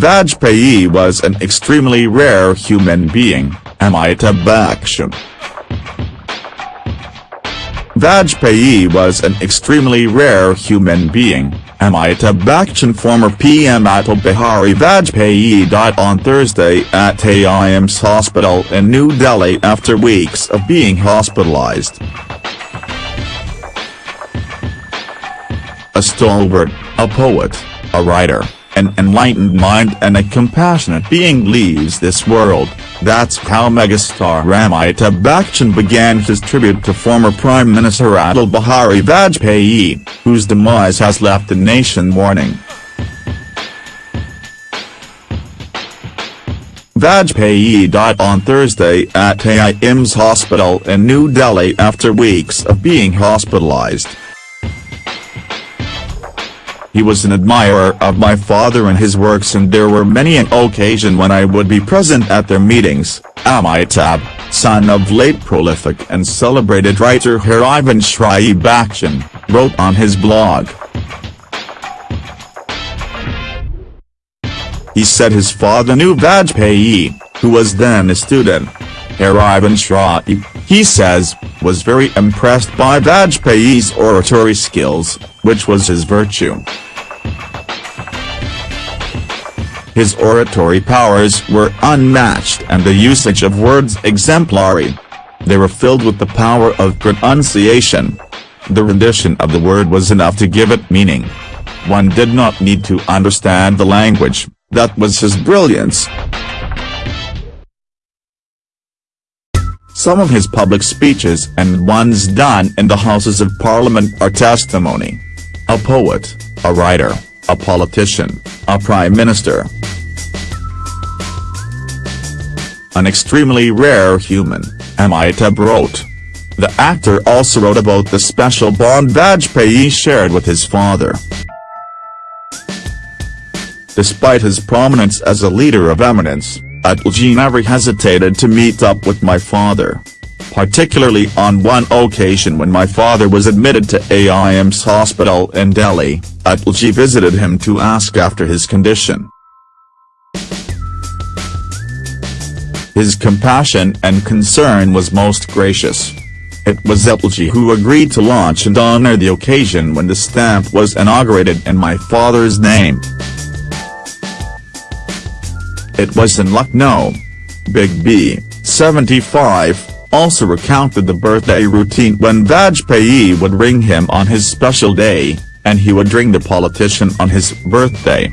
Vajpayee was an extremely rare human being, Amitabh Bachchan. Vajpayee was an extremely rare human being, Amitabh Bachchan former PM Atal Bihari Vajpayee died on Thursday at AIIMS hospital in New Delhi after weeks of being hospitalized. A stalwart, a poet, a writer, an enlightened mind and a compassionate being leaves this world, that's how megastar Amitabh Bachchan began his tribute to former Prime Minister Atal Bihari Vajpayee, whose demise has left the nation mourning. Vajpayee died on Thursday at AIIMS hospital in New Delhi after weeks of being hospitalized. He was an admirer of my father and his works and there were many an occasion when I would be present at their meetings, Amitabh, son of late prolific and celebrated writer Harivansh Bachchan, wrote on his blog. He said his father knew Vajpayee, who was then a student. Harivansh Rai, he says, was very impressed by Vajpayee's oratory skills, which was his virtue. His oratory powers were unmatched and the usage of words exemplary. They were filled with the power of pronunciation. The rendition of the word was enough to give it meaning. One did not need to understand the language, that was his brilliance. Some of his public speeches and ones done in the Houses of Parliament are testimony. A poet, a writer, a politician, a prime minister. An extremely rare human, Amitabh wrote. The actor also wrote about the special bond badge Vajpayee shared with his father. Despite his prominence as a leader of eminence, Atalji never hesitated to meet up with my father. Particularly on one occasion when my father was admitted to AIIMS hospital in Delhi, Atalji visited him to ask after his condition. His compassion and concern was most gracious. It was Atalji who agreed to launch and honor the occasion when the stamp was inaugurated in my father's name. It was in Lucknow. Big B, 75, also recounted the birthday routine when Vajpayee would ring him on his special day, and he would ring the politician on his birthday.